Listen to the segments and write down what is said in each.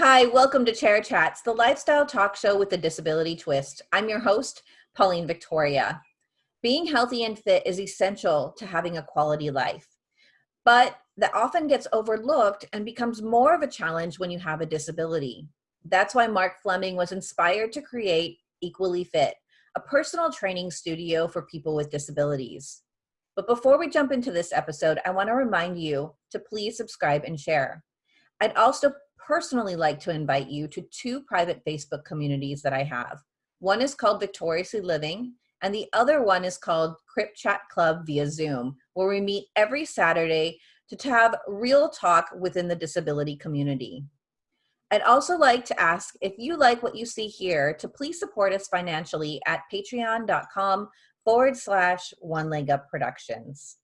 Hi, welcome to Chair Chats, the lifestyle talk show with a disability twist. I'm your host, Pauline Victoria. Being healthy and fit is essential to having a quality life, but that often gets overlooked and becomes more of a challenge when you have a disability. That's why Mark Fleming was inspired to create Equally Fit, a personal training studio for people with disabilities. But before we jump into this episode, I want to remind you to please subscribe and share. I'd also personally like to invite you to two private Facebook communities that I have. One is called Victoriously Living, and the other one is called Crip Chat Club via Zoom, where we meet every Saturday to have real talk within the disability community. I'd also like to ask if you like what you see here to please support us financially at patreon.com forward slash one leg up productions.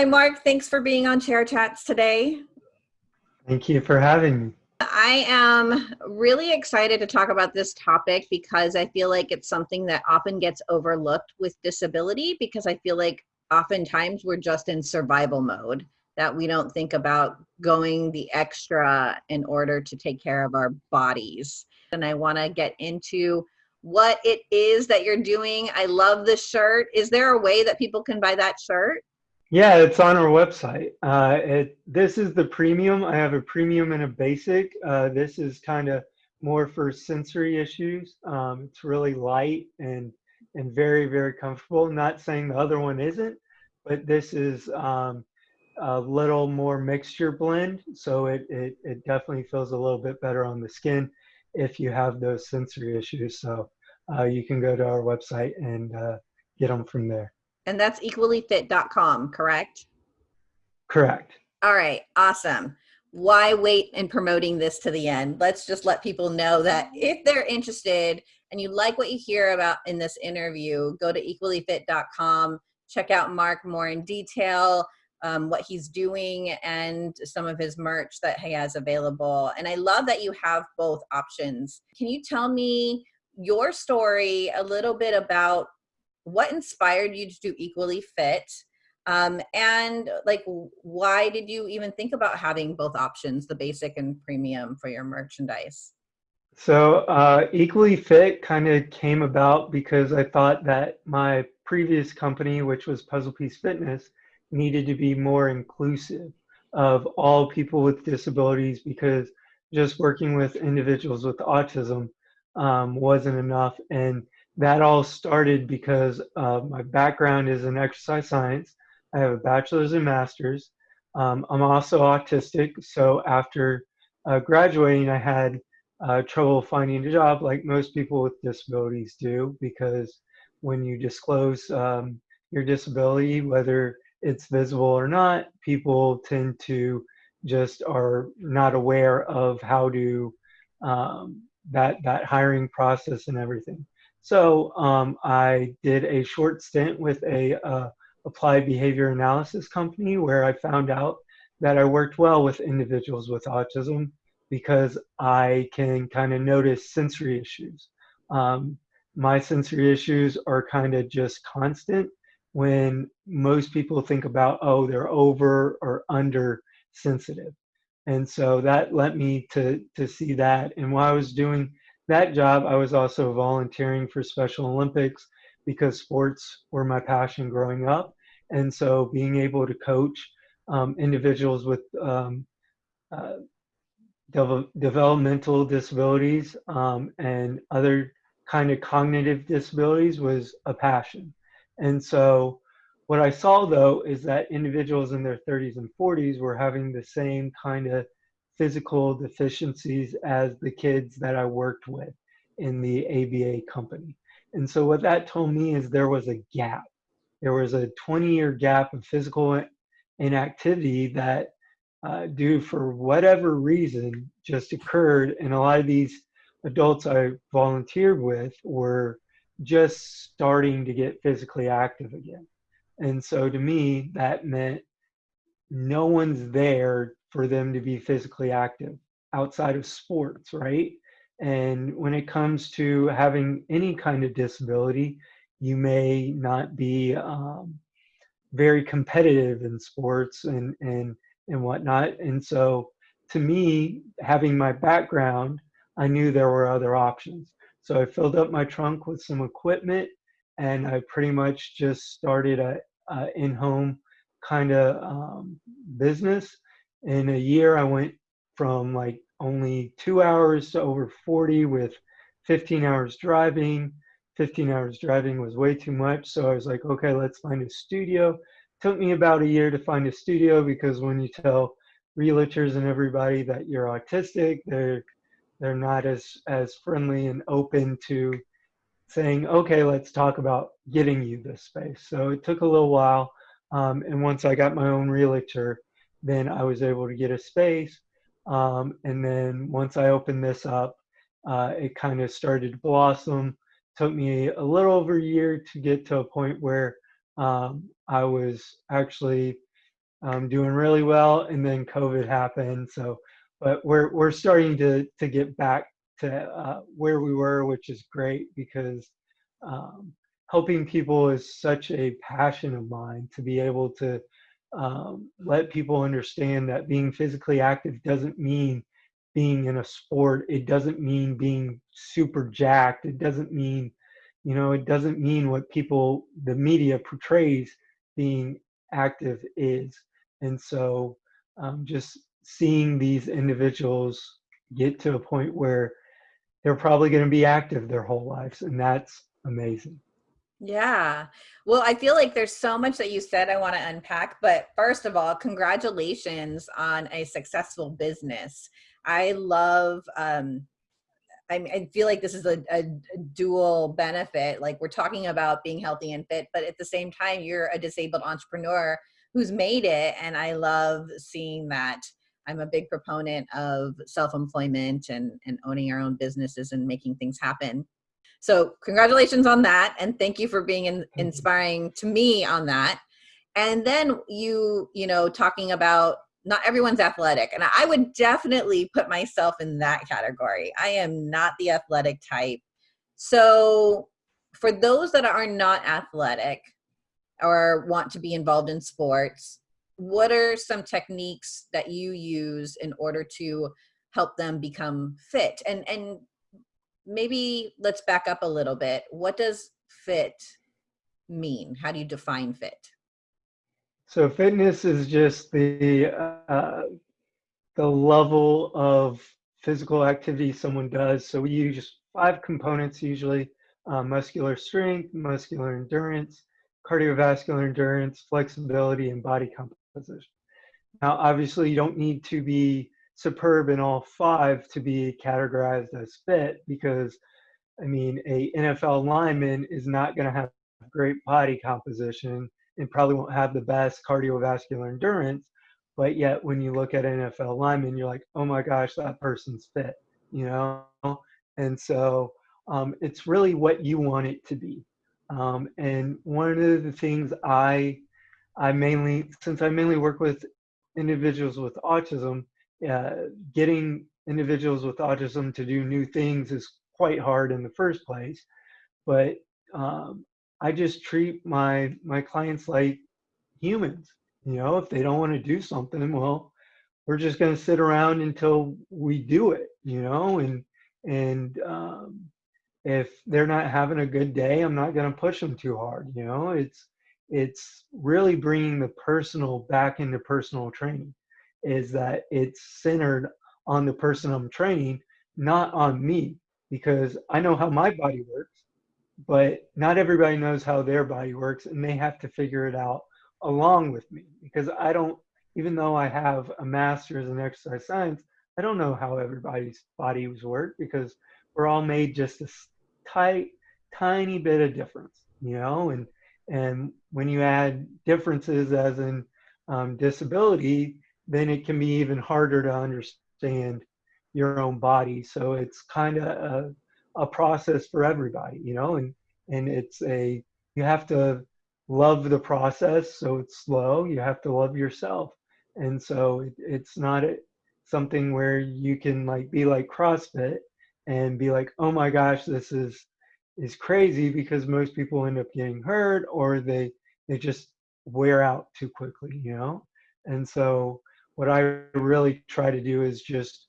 Hi, Mark. Thanks for being on Chair Chats today. Thank you for having me. I am really excited to talk about this topic because I feel like it's something that often gets overlooked with disability because I feel like oftentimes we're just in survival mode that we don't think about going the extra in order to take care of our bodies. And I want to get into what it is that you're doing. I love the shirt. Is there a way that people can buy that shirt? Yeah, it's on our website. Uh, it, this is the premium. I have a premium and a basic. Uh, this is kind of more for sensory issues. Um, it's really light and and very very comfortable. Not saying the other one isn't, but this is um, a little more mixture blend, so it, it it definitely feels a little bit better on the skin if you have those sensory issues. So uh, you can go to our website and uh, get them from there. And that's equallyfit.com, correct? Correct. All right, awesome. Why wait in promoting this to the end? Let's just let people know that if they're interested and you like what you hear about in this interview, go to equallyfit.com, check out Mark more in detail, um, what he's doing, and some of his merch that he has available. And I love that you have both options. Can you tell me your story, a little bit about what inspired you to do equally fit? Um, and like why did you even think about having both options the basic and premium for your merchandise? So uh, equally fit kind of came about because i thought that my previous company which was puzzle piece fitness needed to be more inclusive of all people with disabilities because just working with individuals with autism um, wasn't enough and that all started because uh, my background is in exercise science. I have a bachelor's and master's. Um, I'm also autistic, so after uh, graduating, I had uh, trouble finding a job, like most people with disabilities do, because when you disclose um, your disability, whether it's visible or not, people tend to just are not aware of how to um, that that hiring process and everything. So um, I did a short stint with a uh, applied behavior analysis company where I found out that I worked well with individuals with autism because I can kind of notice sensory issues. Um, my sensory issues are kind of just constant when most people think about, oh, they're over or under sensitive. And so that led me to, to see that. And while I was doing that job, I was also volunteering for Special Olympics because sports were my passion growing up. And so being able to coach um, individuals with um, uh, de developmental disabilities um, and other kind of cognitive disabilities was a passion. And so what I saw though is that individuals in their 30s and 40s were having the same kind of physical deficiencies as the kids that I worked with in the ABA company. And so what that told me is there was a gap. There was a 20 year gap of physical inactivity that uh, due for whatever reason just occurred. And a lot of these adults I volunteered with were just starting to get physically active again. And so to me, that meant no one's there for them to be physically active outside of sports, right? And when it comes to having any kind of disability, you may not be um, very competitive in sports and, and, and whatnot. And so to me, having my background, I knew there were other options. So I filled up my trunk with some equipment and I pretty much just started a, a in-home kind of um, business. In a year, I went from like only two hours to over 40 with 15 hours driving. 15 hours driving was way too much. So I was like, okay, let's find a studio. Took me about a year to find a studio because when you tell realtors and everybody that you're autistic, they're they're not as as friendly and open to saying, okay, let's talk about getting you this space. So it took a little while. Um, and once I got my own realtor, then I was able to get a space. Um, and then once I opened this up, uh, it kind of started to blossom. Took me a little over a year to get to a point where um, I was actually um, doing really well, and then COVID happened. So, but we're we're starting to to get back to uh, where we were, which is great because um, helping people is such a passion of mine to be able to um, let people understand that being physically active doesn't mean being in a sport. It doesn't mean being super jacked. It doesn't mean, you know, it doesn't mean what people, the media portrays being active is. And so um, just seeing these individuals get to a point where they're probably going to be active their whole lives. And that's amazing. Yeah. Well, I feel like there's so much that you said I want to unpack, but first of all, congratulations on a successful business. I love um I, feel like this is a, a, dual benefit. Like we're talking about being healthy and fit, but at the same time, you're a disabled entrepreneur who's made it. And I love seeing that. I'm a big proponent of self-employment and, and owning our own businesses and making things happen. So congratulations on that. And thank you for being in, inspiring to me on that. And then you, you know, talking about not everyone's athletic. And I would definitely put myself in that category. I am not the athletic type. So for those that are not athletic or want to be involved in sports, what are some techniques that you use in order to help them become fit? And, and maybe let's back up a little bit. What does fit mean? How do you define fit? So fitness is just the uh, the level of physical activity someone does. So we use five components usually: uh, muscular strength, muscular endurance, cardiovascular endurance, flexibility, and body composition. Now, obviously, you don't need to be superb in all five to be categorized as fit because I mean a NFL lineman is not going to have great body composition and probably won't have the best cardiovascular endurance but yet when you look at NFL lineman you're like oh my gosh that person's fit you know? And so um, it's really what you want it to be. Um, and one of the things I I mainly since I mainly work with individuals with autism uh, getting individuals with autism to do new things is quite hard in the first place. But um, I just treat my my clients like humans. You know, if they don't want to do something, well, we're just going to sit around until we do it. You know, and and um, if they're not having a good day, I'm not going to push them too hard. You know, it's it's really bringing the personal back into personal training is that it's centered on the person I'm training, not on me, because I know how my body works, but not everybody knows how their body works, and they have to figure it out along with me because I don't, even though I have a master's in exercise science, I don't know how everybody's bodies work because we're all made just a tight, tiny bit of difference, you know, and and when you add differences as in um, disability, then it can be even harder to understand your own body. So it's kind of a, a process for everybody, you know, and, and it's a, you have to love the process. So it's slow. You have to love yourself. And so it, it's not a, something where you can like be like CrossFit and be like, oh my gosh, this is, is crazy because most people end up getting hurt or they, they just wear out too quickly, you know? And so what I really try to do is just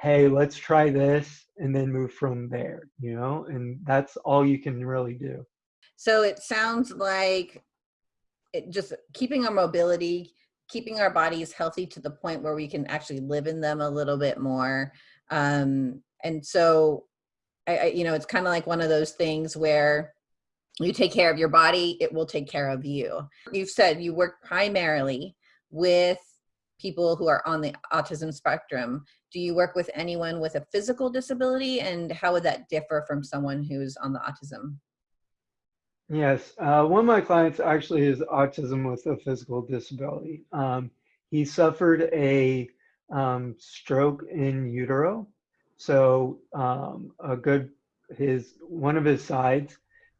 hey, let's try this and then move from there, you know? And that's all you can really do. So it sounds like it just keeping our mobility, keeping our bodies healthy to the point where we can actually live in them a little bit more. Um, and so, I, I, you know, it's kind of like one of those things where you take care of your body, it will take care of you. You've said you work primarily with people who are on the autism spectrum. Do you work with anyone with a physical disability and how would that differ from someone who's on the autism? Yes, uh, one of my clients actually is autism with a physical disability. Um, he suffered a um, stroke in utero. So um, a good, his, one of his sides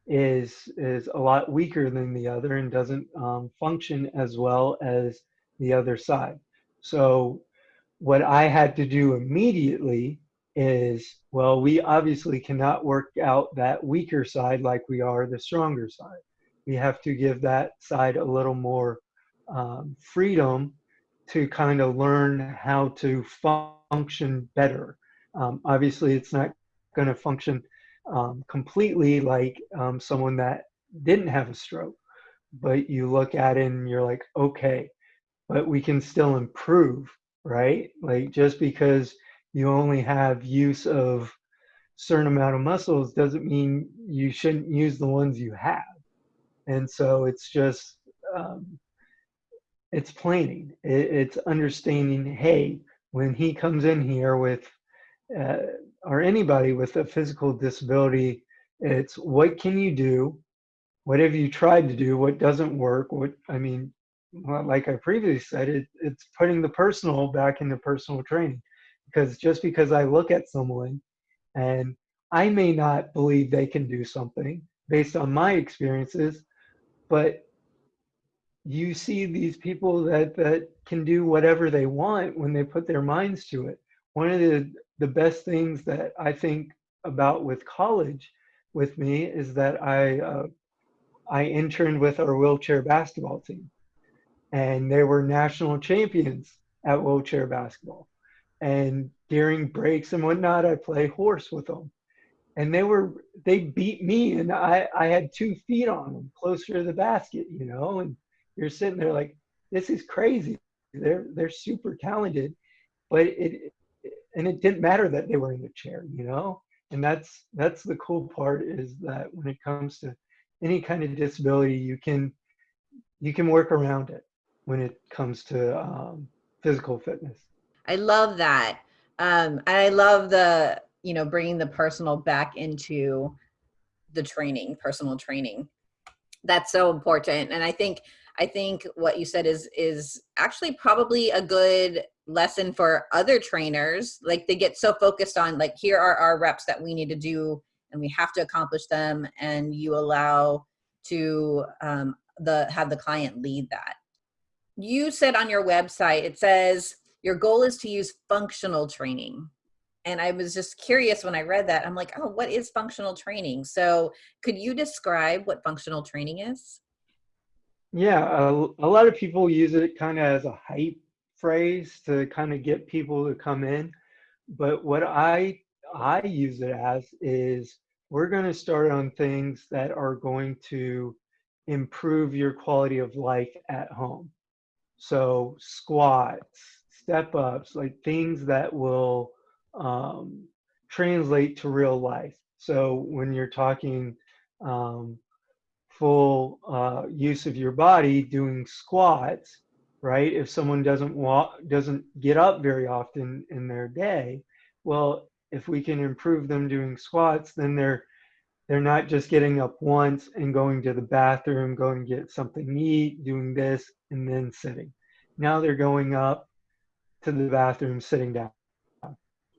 is, is a lot weaker than the other and doesn't um, function as well as the other side. So what I had to do immediately is, well, we obviously cannot work out that weaker side like we are the stronger side. We have to give that side a little more um, freedom to kind of learn how to function better. Um, obviously, it's not going to function um, completely like um, someone that didn't have a stroke, but you look at it and you're like, okay, but we can still improve, right? Like just because you only have use of certain amount of muscles doesn't mean you shouldn't use the ones you have. And so it's just, um, it's planning. It, it's understanding, hey, when he comes in here with, uh, or anybody with a physical disability, it's what can you do? What have you tried to do? What doesn't work? What, I mean, well, like I previously said, it, it's putting the personal back into personal training. Because just because I look at someone and I may not believe they can do something based on my experiences, but you see these people that, that can do whatever they want when they put their minds to it. One of the, the best things that I think about with college with me is that I, uh, I interned with our wheelchair basketball team and they were national champions at wheelchair basketball. And during breaks and whatnot, I play horse with them. And they were they beat me, and I I had two feet on them, closer to the basket, you know. And you're sitting there like, this is crazy. They're they're super talented, but it and it didn't matter that they were in the chair, you know. And that's that's the cool part is that when it comes to any kind of disability, you can you can work around it when it comes to um, physical fitness. I love that. Um, I love the, you know, bringing the personal back into the training, personal training. That's so important. And I think, I think what you said is, is actually probably a good lesson for other trainers. Like they get so focused on like, here are our reps that we need to do and we have to accomplish them. And you allow to um, the, have the client lead that you said on your website, it says your goal is to use functional training. And I was just curious when I read that. I'm like, oh, what is functional training? So could you describe what functional training is? Yeah, a, a lot of people use it kind of as a hype phrase to kind of get people to come in. But what I I use it as is we're going to start on things that are going to improve your quality of life at home. So squats, step ups, like things that will um, translate to real life. So when you're talking um, full uh, use of your body, doing squats, right? If someone doesn't walk, doesn't get up very often in their day, well, if we can improve them doing squats, then they're they're not just getting up once and going to the bathroom, going to get something to eat, doing this, and then sitting. Now they're going up to the bathroom sitting down,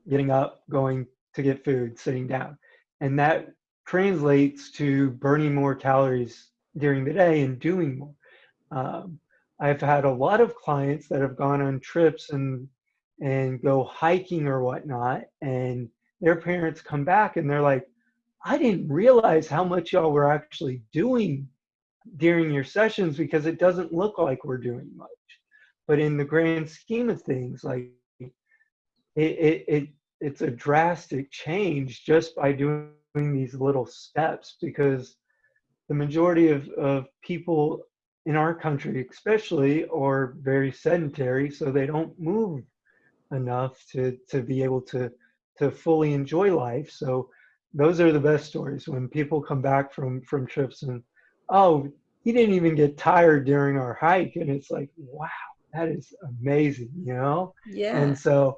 getting up, going to get food, sitting down. And that translates to burning more calories during the day and doing more. Um, I've had a lot of clients that have gone on trips and and go hiking or whatnot, and their parents come back and they're like, I didn't realize how much y'all were actually doing during your sessions because it doesn't look like we're doing much. But in the grand scheme of things, like it, it, it it's a drastic change just by doing these little steps because the majority of, of people in our country especially are very sedentary so they don't move enough to to be able to to fully enjoy life so those are the best stories when people come back from from trips and oh he didn't even get tired during our hike and it's like wow that is amazing you know? Yeah. And so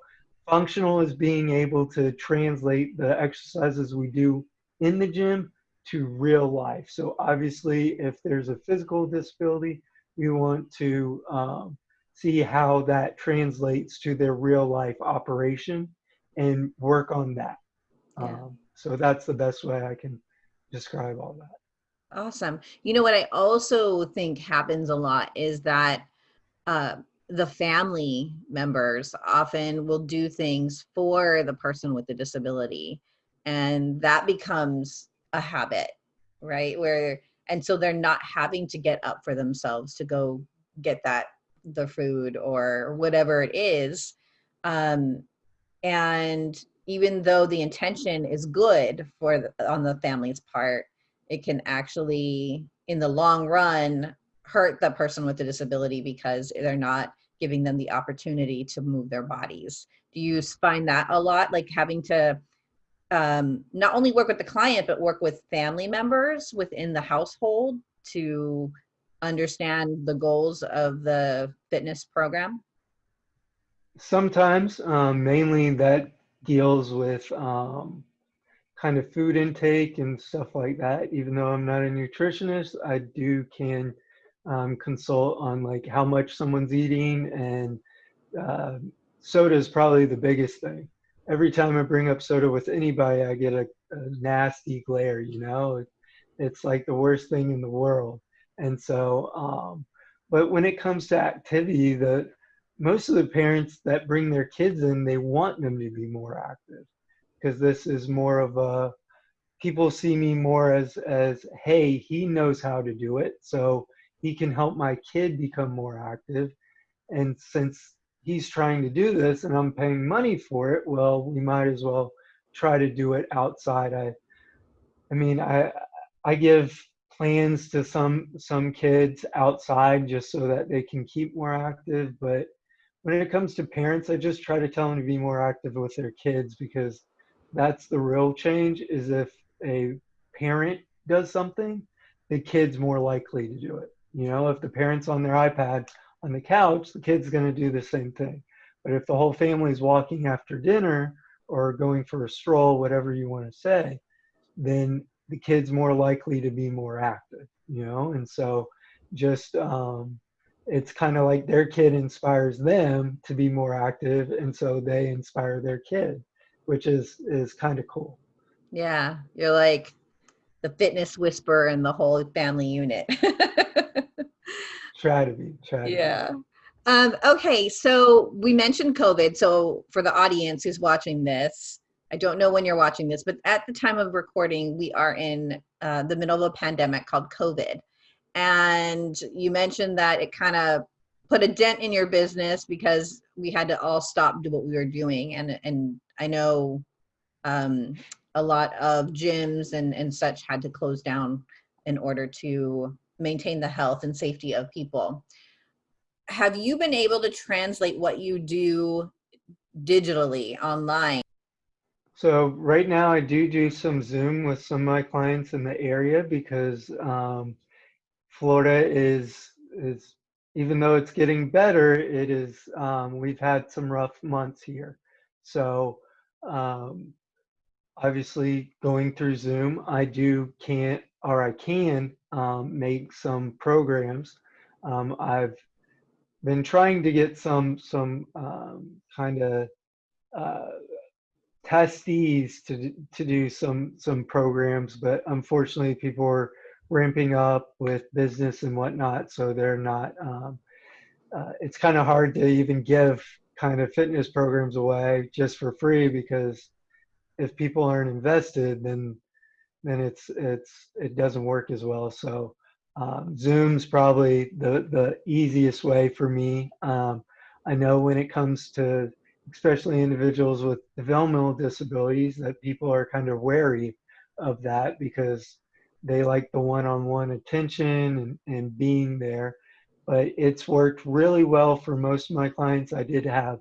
functional is being able to translate the exercises we do in the gym to real life. So obviously if there's a physical disability we want to um, see how that translates to their real life operation and work on that. Yeah. um, so that's the best way i can describe all that Awesome. You know what I also think happens a lot is that uh, the family members often will do things for the person with the disability, and that becomes a habit, right? Where and so they're not having to get up for themselves to go get that the food or whatever it is, um, and even though the intention is good for the, on the family's part it can actually in the long run hurt the person with the disability because they're not giving them the opportunity to move their bodies. Do you find that a lot like having to um, not only work with the client but work with family members within the household to understand the goals of the fitness program? Sometimes um, mainly that deals with um, kind of food intake and stuff like that. Even though I'm not a nutritionist, I do can um, consult on like how much someone's eating and uh, soda is probably the biggest thing. Every time I bring up soda with anybody, I get a, a nasty glare, you know, it's like the worst thing in the world. And so, um, but when it comes to activity, the most of the parents that bring their kids in, they want them to be more active because this is more of a people see me more as as hey he knows how to do it so he can help my kid become more active. And since he's trying to do this and i'm paying money for it well we might as well try to do it outside. I i mean i i give plans to some some kids outside just so that they can keep more active but when it comes to parents i just try to tell them to be more active with their kids because that's the real change is if a parent does something the kid's more likely to do it. You know if the parent's on their ipad on the couch the kid's going to do the same thing. But if the whole family's walking after dinner or going for a stroll whatever you want to say then the kid's more likely to be more active you know? And so just um, it's kind of like their kid inspires them to be more active and so they inspire their kid which is is kind of cool. Yeah, you're like the fitness whisperer and the whole family unit. try to be. Try to yeah. Be. Um, okay, so we mentioned COVID. So for the audience who's watching this, I don't know when you're watching this, but at the time of recording, we are in uh, the middle of a pandemic called COVID. And you mentioned that it kind of put a dent in your business because we had to all stop do what we were doing and and I know um, a lot of gyms and, and such had to close down in order to maintain the health and safety of people. Have you been able to translate what you do digitally online? So right now I do do some Zoom with some of my clients in the area because um, Florida is is even though it's getting better, it is um, we've had some rough months here. So um, obviously going through Zoom, I do can't or I can um, make some programs. Um, I've been trying to get some some um, kind of uh, testees to to do some some programs, but unfortunately, people are ramping up with business and whatnot, so they're not. Um, uh, it's kind of hard to even give kind of fitness programs away just for free because if people aren't invested, then then it's it's it doesn't work as well. So um, Zoom's probably the the easiest way for me. Um, I know when it comes to especially individuals with developmental disabilities that people are kind of wary of that because they like the one-on-one attention and, and being there. But it's worked really well for most of my clients. I did have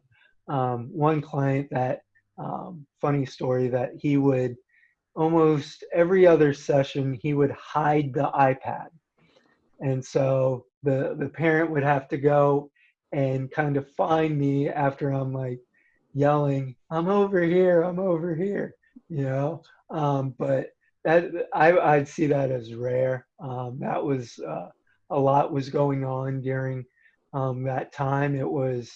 um, one client that um, funny story that he would almost every other session he would hide the ipad. And so the the parent would have to go and kind of find me after i'm like yelling i'm over here i'm over here you know? Um, but that I, i'd see that as rare um, that was uh, a lot was going on during um, that time it was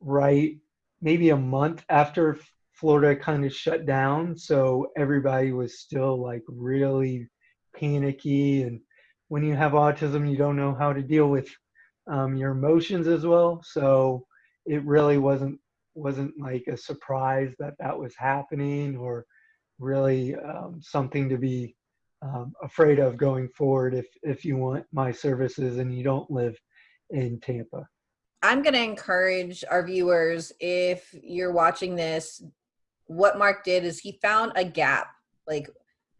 right maybe a month after Florida kind of shut down. So everybody was still like really panicky. And when you have autism, you don't know how to deal with um, your emotions as well. So it really wasn't wasn't like a surprise that that was happening or really um, something to be um, afraid of going forward if if you want my services and you don't live in Tampa. I'm going to encourage our viewers if you're watching this what Mark did is he found a gap. Like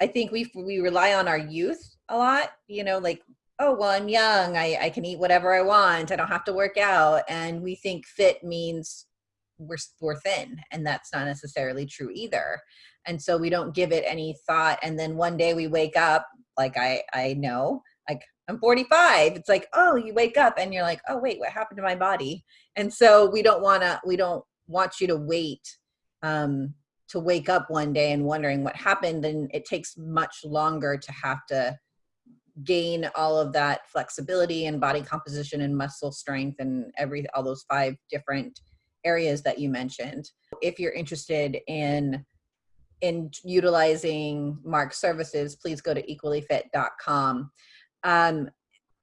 I think we we rely on our youth a lot, you know, like oh well I'm young, I, I can eat whatever I want, I don't have to work out. And we think fit means we're we're thin, and that's not necessarily true either. And so we don't give it any thought. And then one day we wake up, like I I know, like I'm 45. It's like, oh, you wake up and you're like, oh wait, what happened to my body? And so we don't wanna we don't want you to wait um, to wake up one day and wondering what happened and it takes much longer to have to gain all of that flexibility and body composition and muscle strength and every all those five different areas that you mentioned if you're interested in in utilizing mark's services please go to equallyfit.com um,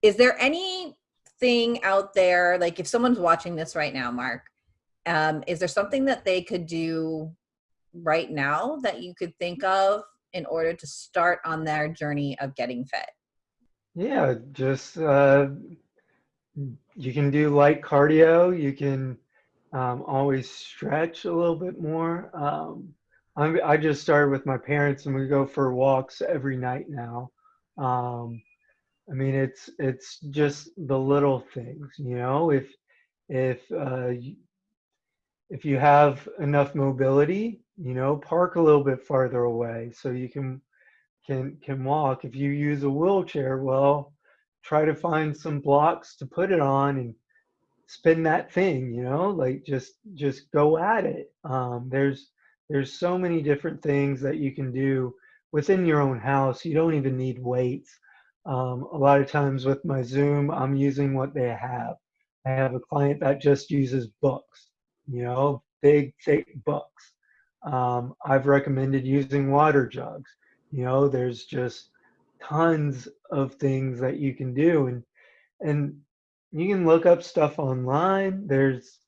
is there anything out there like if someone's watching this right now mark um, is there something that they could do right now that you could think of in order to start on their journey of getting fit? Yeah, just uh, you can do light cardio. You can um, always stretch a little bit more. Um, i just started with my parents, and we go for walks every night now. Um, I mean, it's it's just the little things, you know. If if uh, if you have enough mobility, you know, park a little bit farther away so you can can can walk. If you use a wheelchair, well, try to find some blocks to put it on and spin that thing, you know, like just just go at it. Um, there's there's so many different things that you can do within your own house. You don't even need weights. Um, a lot of times with my Zoom, I'm using what they have. I have a client that just uses books you know, big, thick books. Um, I've recommended using water jugs. You know, there's just tons of things that you can do, and and you can look up stuff online. There's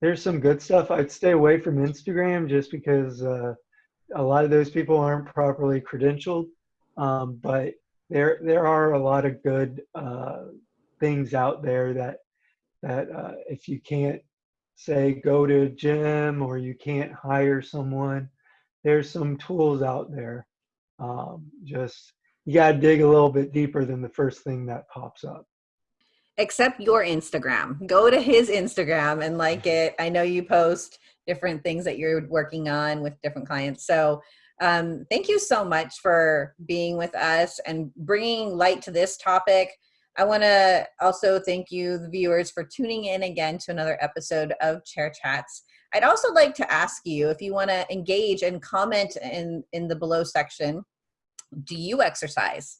there's some good stuff. I'd stay away from Instagram just because uh, a lot of those people aren't properly credentialed. Um, but there there are a lot of good uh, things out there that that uh, if you can't say go to a gym or you can't hire someone, there's some tools out there. Um, just you got to dig a little bit deeper than the first thing that pops up. Except your Instagram. Go to his Instagram and like it. I know you post different things that you're working on with different clients. So um, thank you so much for being with us and bringing light to this topic. I want to also thank you, the viewers, for tuning in again to another episode of Chair Chats. I'd also like to ask you if you want to engage and comment in, in the below section, do you exercise?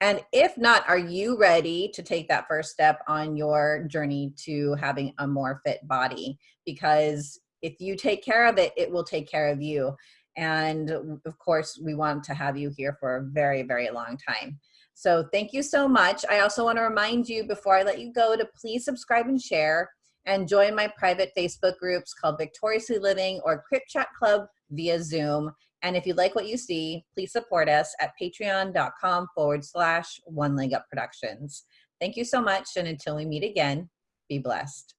And if not, are you ready to take that first step on your journey to having a more fit body? Because if you take care of it, it will take care of you. And of course, we want to have you here for a very, very long time. So thank you so much. I also want to remind you before I let you go to please subscribe and share and join my private Facebook groups called Victoriously Living or Crip Chat Club via Zoom. And if you like what you see, please support us at patreon.com forward slash one leg up productions. Thank you so much. And until we meet again, be blessed.